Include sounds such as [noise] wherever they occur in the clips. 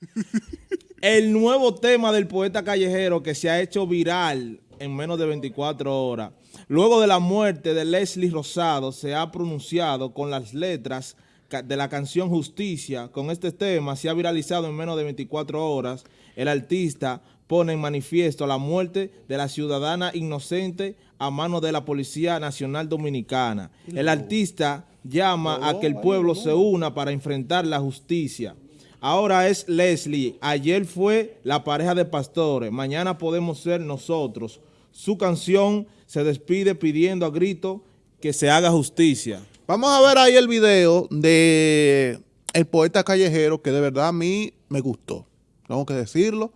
[laughs] El nuevo tema del poeta callejero que se ha hecho viral en menos de 24 horas. Luego de la muerte de Leslie Rosado, se ha pronunciado con las letras de la canción Justicia. Con este tema se ha viralizado en menos de 24 horas. El artista pone en manifiesto la muerte de la ciudadana inocente a manos de la Policía Nacional Dominicana. El artista llama a que el pueblo se una para enfrentar la justicia. Ahora es Leslie, ayer fue la pareja de pastores, mañana podemos ser nosotros. Su canción se despide pidiendo a grito que se haga justicia. Vamos a ver ahí el video de el poeta callejero que de verdad a mí me gustó. Tengo que decirlo.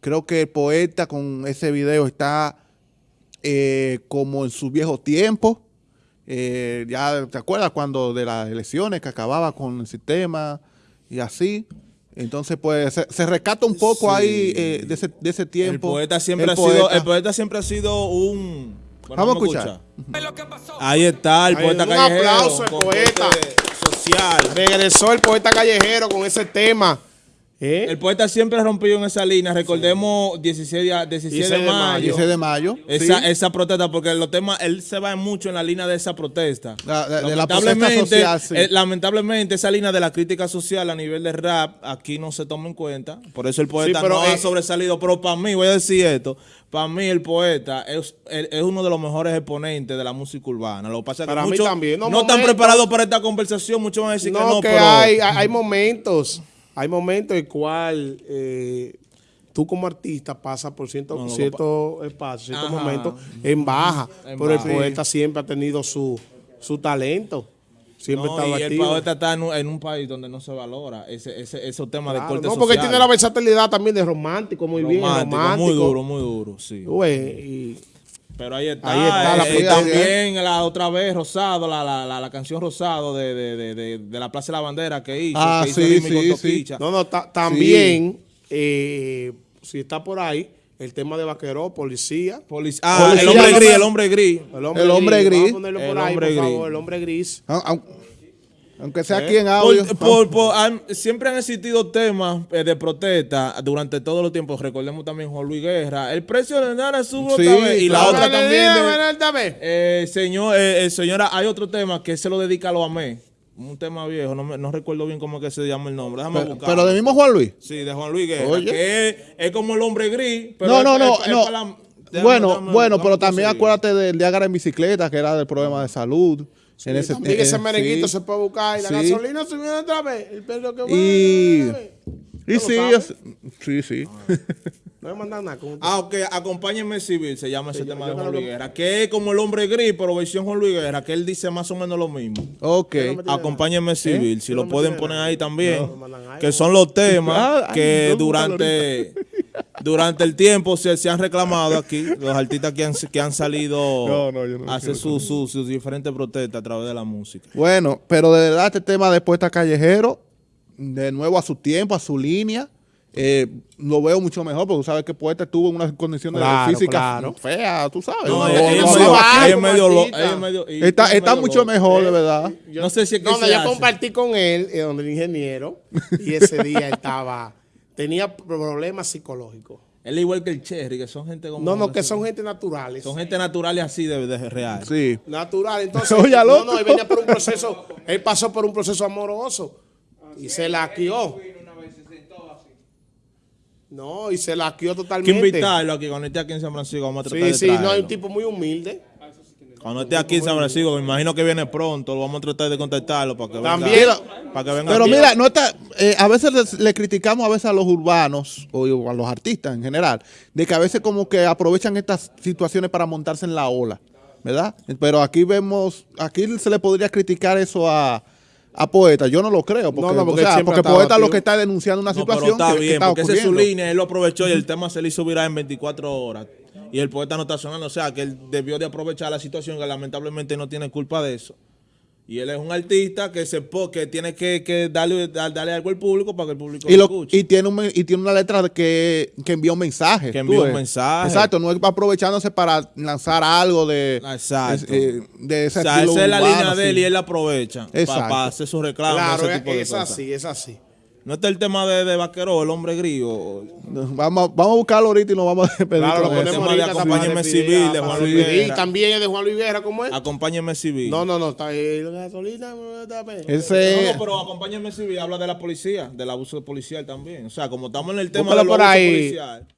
Creo que el poeta con ese video está eh, como en su viejo tiempo. Eh, ya te acuerdas cuando de las elecciones que acababa con el sistema y así. Entonces, pues, se, rescata un poco ahí eh, de, ese, de, ese, tiempo. El poeta siempre, ha, Sido, el poeta siempre ha sido un... Vamos a escuchar. Ahí está el poeta callejero. Un aplauso al poeta. Social. Regresó el poeta callejero con ese tema. ¿Eh? El poeta siempre ha rompido en esa línea. Recordemos 16, de, mayo. 16 de mayo. Esa, esa protesta, porque los temas, él se va mucho en la línea de esa protesta. de, la protesta social, eh, lamentablemente, esa línea de la crítica social a nivel de rap, aquí no se toma en cuenta. Por eso el poeta no ha sobresalido. Pero para mí, voy a decir esto, para mí el poeta es, es, uno de los mejores exponentes de la música urbana. Lo que pasa es que muchos no, están preparados para esta conversación. Muchos van a decir que no, que hay, hay momentos hay momentos en cual eh, tú como artista pasas por cierto, cierto espacio, ciertos momentos en baja, pero el poeta siempre ha tenido su, su talento. Siempre no, y el poeta está en un, país donde no se valora ese, ese, esos temas de corte No, porque tiene la versatilidad también de romántico, muy bien, romántico. Muy duro, muy duro, sí. y, pero ahí está. Ahí está la eh, también la otra vez Rosado, la, la, la, canción Rosado de, de, de, de, la Plaza de la Bandera que hizo. Ah, que sí, sí, sí. No, no, también, eh, si está por ahí, el tema de vaquero, policía. ah, el hombre gris, el hombre gris. El hombre, gris. Vamos a ponerlo por ahí, por favor, el hombre gris. Ah, aunque sea aquí en audio. siempre han existido temas eh, de protesta durante todos los tiempos. Recordemos también Juan Luis Guerra. El precio de nada otra vez. Y la otra también. eh, señor, eh, señora, hay otro tema que se lo dedica a los AME. Un tema viejo, no, no recuerdo bien cómo es que se llama el nombre. Déjame pero, ¿Pero de mismo Juan Luis? Sí, de Juan Luis Guerra. Que es, como el hombre gris. no, no, no. no. bueno, bueno, pero también acuérdate del Diagra en bicicleta, que era del problema de salud en ese, también ese merenguito se puede buscar y la gasolina subió otra vez. El perro que y, y sí, sí, sí. No me mandan nada. Ah, ok, acompáñenme civil, se llama ese tema de Juan Luis Guerra, que es como el hombre gris, pero versión Juan Luis Guerra, que él dice más o menos lo mismo. Ok. Acompáñenme civil, si lo pueden poner ahí también, que son los temas ah, que durante durante el tiempo se, se, han reclamado aquí los artistas que han, que han salido a hacer sus su, diferentes protestas a través de la música. Bueno, pero de verdad este tema de Puesta Callejero, de nuevo a su tiempo, a su línea, eh, lo veo mucho mejor porque tú sabes que Poeta tuvo unas condiciones físicas feas, tú sabes. No, está, está mucho mejor, de verdad. Yo, no sé si es que donde yo compartí con él, eh, donde el ingeniero, y ese día estaba tenía problemas psicológicos. Él es igual que el Cherry, que son gente como... No, no, que son gente naturales. Son gente naturales así de, de real. Sí. Natural. Entonces, [laughs] no, no, él venía por un proceso, él pasó por un proceso amoroso y se laqueó. No, y se laqueó totalmente. Hay que invitarlo aquí, cuando esté aquí en San Francisco, vamos a tratar sí, Sí, sí, no, hay un tipo muy humilde. Cuando esté aquí en San Francisco, me imagino que viene pronto, lo vamos a tratar de contactarlo para que También, venga. Para que venga pero mira, no está, eh, a veces le, criticamos a veces a los urbanos o a los artistas en general, de que a veces como que aprovechan estas situaciones para montarse en la ola, ¿verdad? Pero aquí vemos, aquí se le podría criticar eso a, a Poeta, yo no lo creo, porque, no, porque, porque Poeta lo que está denunciando una situación pero está bien, porque esa es su línea, él lo aprovechó y el tema se le hizo viral en 24 horas y el poeta no está sonando. O sea, que él debió de aprovechar la situación que lamentablemente no tiene culpa de eso. Y él es un artista que se que tiene que, darle, darle algo al público para que el público y lo, escuche. Y tiene, un, y tiene una letra que, que envía un mensaje. Que envía un mensaje. Exacto, no es aprovechándose para lanzar algo de, Exacto. de, de ese o sea, esa es la línea de él y él la aprovecha para, hacer su reclamo. Claro, ese tipo es, así, es así. No está el tema de, de Vaquero, el hombre grillo. Vamos, vamos a buscarlo ahorita y nos vamos a despedir. Claro, lo con eso. tema ponemos de acompáñeme civil de Juan Luis Guerra. Y también es de Juan Luis Guerra, ¿cómo es? Acompáñeme civil. No, no, no, está ahí. La gasolina. Ese, No, no, pero acompáñeme civil habla de la policía, del abuso policial también. O sea, como estamos en el tema Búscalo del por abuso ahí. policial.